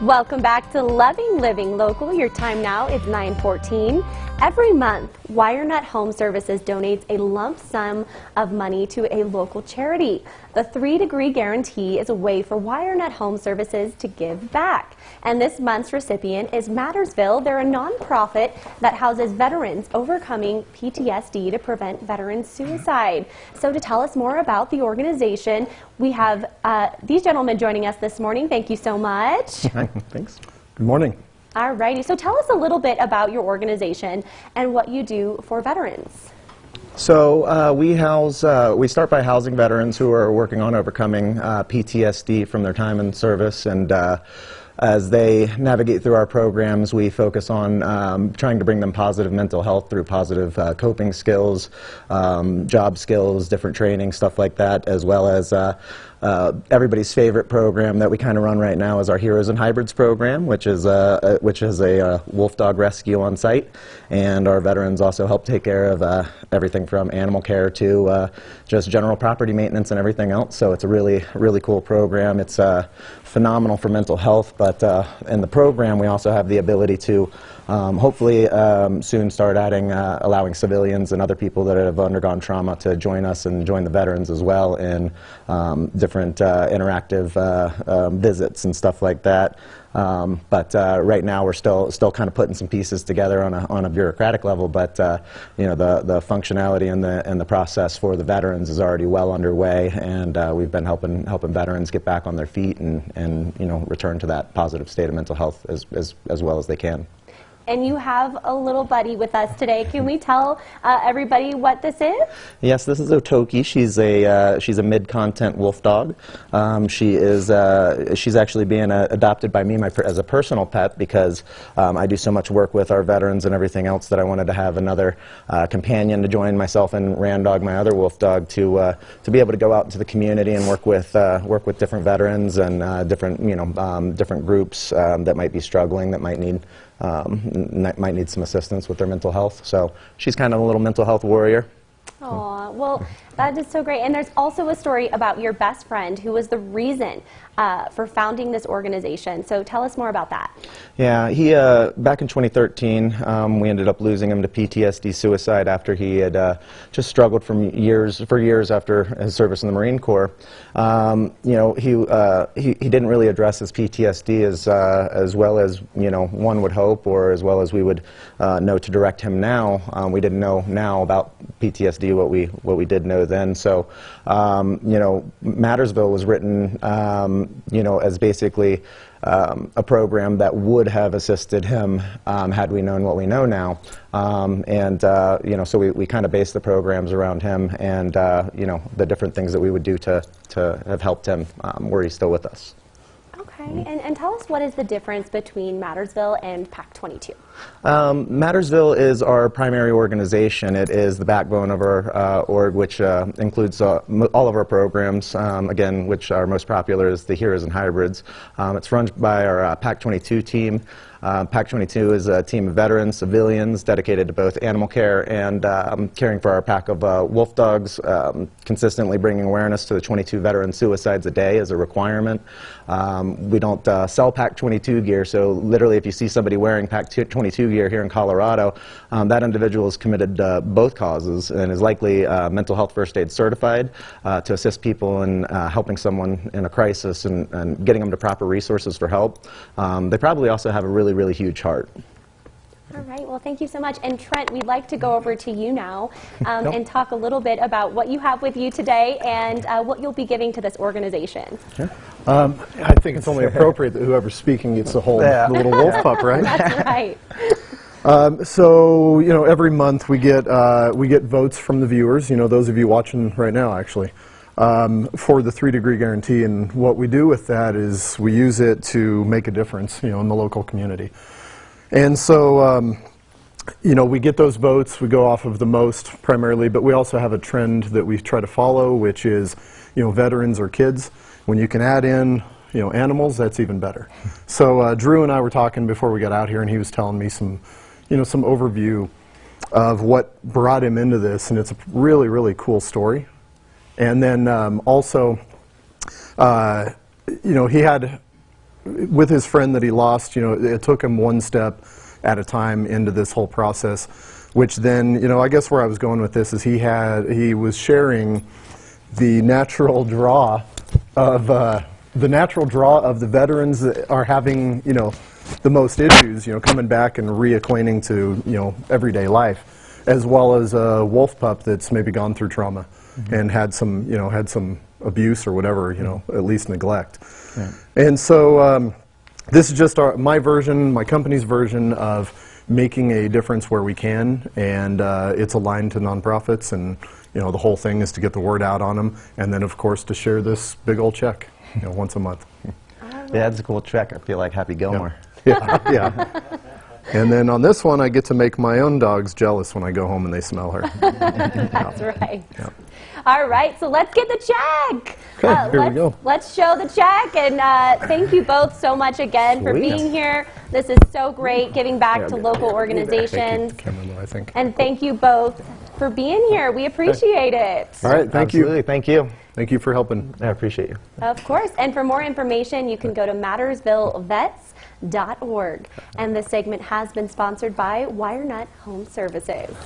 Welcome back to Loving Living Local. Your time now is 914. Every month, WireNut Home Services donates a lump sum of money to a local charity. The three degree guarantee is a way for WireNut Home Services to give back. And this month's recipient is Mattersville. They're a nonprofit that houses veterans overcoming PTSD to prevent veteran suicide. So to tell us more about the organization, we have uh, these gentlemen joining us this morning. Thank you so much. Thanks. Good morning. All righty. So tell us a little bit about your organization and what you do for veterans. So uh, we house, uh, we start by housing veterans who are working on overcoming uh, PTSD from their time in service and uh, as they navigate through our programs, we focus on um, trying to bring them positive mental health through positive uh, coping skills, um, job skills, different training, stuff like that, as well as uh, uh, everybody's favorite program that we kind of run right now is our Heroes and Hybrids program, which is a, a which is a, a, wolf dog rescue on site, and our veterans also help take care of uh, everything from animal care to uh, just general property maintenance and everything else. So it's a really really cool program. It's uh, phenomenal for mental health, but uh, in the program we also have the ability to um, hopefully um, soon start adding, uh, allowing civilians and other people that have undergone trauma to join us and join the veterans as well in um, different uh, interactive uh, um, visits and stuff like that. Um, but uh, right now we're still still kind of putting some pieces together on a, on a bureaucratic level. But uh, you know the the functionality and the and the process for the veterans is already well underway, and uh, we've been helping helping veterans get back on their feet and and you know return to that positive state of mental health as as, as well as they can and you have a little buddy with us today. Can we tell uh, everybody what this is? Yes, this is Otoki. She's a uh, she's a mid-content wolf dog. Um, she is uh, she's actually being uh, adopted by me as a personal pet because um, I do so much work with our veterans and everything else that I wanted to have another uh, companion to join myself and Randog, my other wolf dog, to uh, to be able to go out into the community and work with work with different veterans and different you know um, different groups um, that might be struggling that might need um, might need some assistance with their mental health. So she's kind of a little mental health warrior. Well, that is so great. And there's also a story about your best friend who was the reason uh, for founding this organization. So tell us more about that. Yeah, he uh, back in 2013, um, we ended up losing him to PTSD suicide after he had uh, just struggled from years for years after his service in the Marine Corps. Um, you know, he, uh, he he didn't really address his PTSD as uh, as well as you know one would hope, or as well as we would uh, know to direct him now. Um, we didn't know now about PTSD what we what we did know then. So, um, you know, Mattersville was written um, you know, as basically um, a program that would have assisted him um, had we known what we know now. Um, and, uh, you know, so we, we kind of based the programs around him and, uh, you know, the different things that we would do to, to have helped him um, where he's still with us. Okay, and, and tell us what is the difference between Mattersville and PAC 22? Um, Mattersville is our primary organization. It is the backbone of our uh, org, which uh, includes uh, all of our programs. Um, again, which are most popular is the Heroes and Hybrids. Um, it's run by our uh, PAC 22 team. Uh, PAC 22 is a team of veterans, civilians, dedicated to both animal care and um, caring for our pack of uh, wolf dogs, um, consistently bringing awareness to the 22 veteran suicides a day as a requirement. Um, we don't uh, sell PAC 22 gear, so literally if you see somebody wearing PAC 22 gear here in Colorado, um, that individual is committed to both causes and is likely uh, mental health first aid certified uh, to assist people in uh, helping someone in a crisis and, and, getting them to proper resources for help. Um, they probably also have a really really, really huge heart. All right, well, thank you so much. And Trent, we'd like to go over to you now um, and talk a little bit about what you have with you today and uh, what you'll be giving to this organization. Sure. Um, I think it's only appropriate that whoever's speaking gets the whole yeah. the little wolf pup, right? That's right. Um, so you know, every month we get uh, we get votes from the viewers. You know, those of you watching right now, actually um, for the three degree guarantee. And what we do with that is we use it to make a difference, you know, in the local community. And so, um, you know, we get those votes, we go off of the most primarily, but we also have a trend that we try to follow, which is, you know, veterans or kids. When you can add in, you know, animals, that's even better. So uh, Drew and I were talking before we got out here, and he was telling me some, you know, some overview of what brought him into this, and it's a really, really cool story. And then um, also, uh, you know, he had with his friend that he lost, you know, it took him one step at a time into this whole process, which then, you know, I guess where I was going with this is he had, he was sharing the natural draw of, uh, the natural draw of the veterans that are having, you know, the most issues, you know, coming back and reacquainting to, you know, everyday life, as well as a wolf pup that's maybe gone through trauma and had some, you know, had some abuse or whatever, you know, at least neglect. And so um, this is just our, my version, my company's version of making a difference where we can, and uh, it's aligned to nonprofits, and you know the whole thing is to get the word out on them, and then of course to share this big old check, you know, once a month. Yeah, it's a cool check. I feel like Happy Gilmore. yeah, yeah. And then on this one, I get to make my own dogs jealous when I go home and they smell her. That's right. All right, so let's get the check. Okay, here we let's, go. Let's show the check, and uh, thank you both so much again for being here. This is so great, giving back to local organizations. Camera low, I think. And thank you both for being here. We appreciate it. All right, thank Absolutely. you. Thank you. Thank you for helping. I appreciate you. Of course. And for more information, you can go to mattersvillevets.org. And this segment has been sponsored by WireNut Home Services.